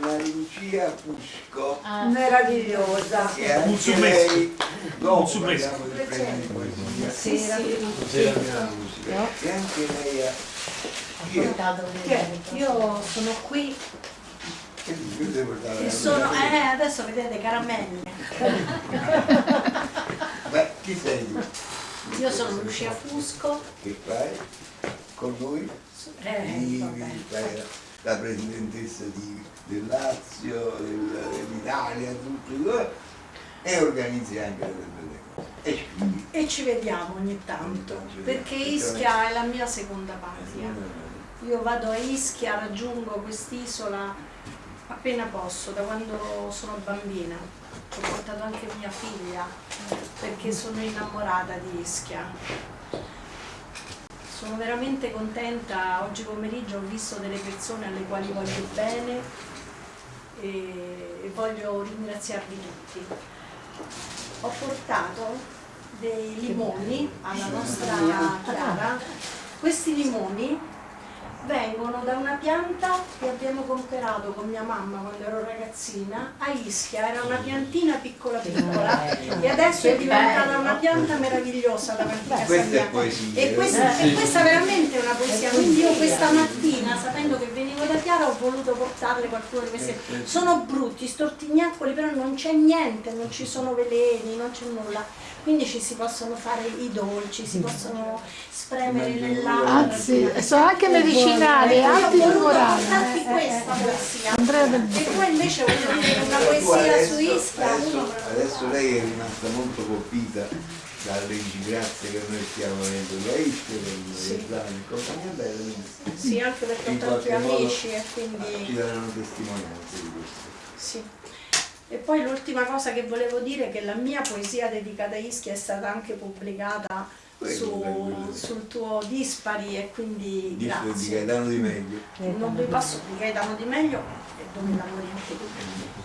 una Lucia Fusco Ah, meravigliosa. che anche lei. Dopo Muzzumesco. parliamo del premio di poesia. Sì, sì. musica. E anche lei ha chi è? portato Che io sono qui. E sono, eh, adesso vedete caramelle. Ma chi sei? Tu? Io sono Lucia Fusco, Che fai? Con noi? eh, la, presidentessa di- del Lazio, del- dell'Italia, tutto e organizzi anche delle belle cose. E scrivi. e ci vediamo ogni tanto, perché Ischia è la mia seconda patria. Io vado a Ischia, raggiungo quest'isola appena posso, da quando sono bambina. Ho portato anche mia figlia perché sono innamorata di Ischia. Sono veramente contenta, oggi pomeriggio ho visto delle persone alle quali voglio bene e, e voglio ringraziarvi tutti. Ho portato dei limoni alla nostra Chiara. Questi limoni vengono da una pianta che abbiamo comprato con mia mamma quando ero ragazzina a Ischia, era una piantina piccola piccola e adesso è diventata una pianta meravigliosa davanti a casa Questa è mia. poesia. E questa, e questa è veramente una poesia, quindi io questa mattina, sapendo che venivo da Chiara, ho voluto portarle qualcuno di questi. Sono brutti, stortignacoli, però non c'è niente, non ci sono veleni, non c'è nulla. Quindi ci si possono fare i dolci, si possono spremere nell'acqua. Anzi, sono anche medicinali, Io ho voluto antimorali. portarti questa poesia. Andrea Del E poi invece voglio dire una poesia adesso, su Ischia. adesso, adesso lei è rimasta molto colpita dalle disgrazie che noi stiamo avendo da Ischia, con Sì. e compagnia bella, Sì, anche perché ho tanti amici e ci quindi daranno testimonianze di questo. sì. E poi l'ultima cosa che volevo dire è che la mia poesia dedicata a Ischia è stata anche pubblicata su- sul tuo Dispari e quindi Dice di grazie. Gaetano di meglio. Non vi posso di Gaetano di meglio e dove lavori anche tu.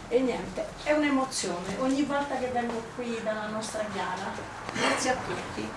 E niente, è un'emozione ogni volta che vengo qui dalla nostra Chiara. Grazie a tutti.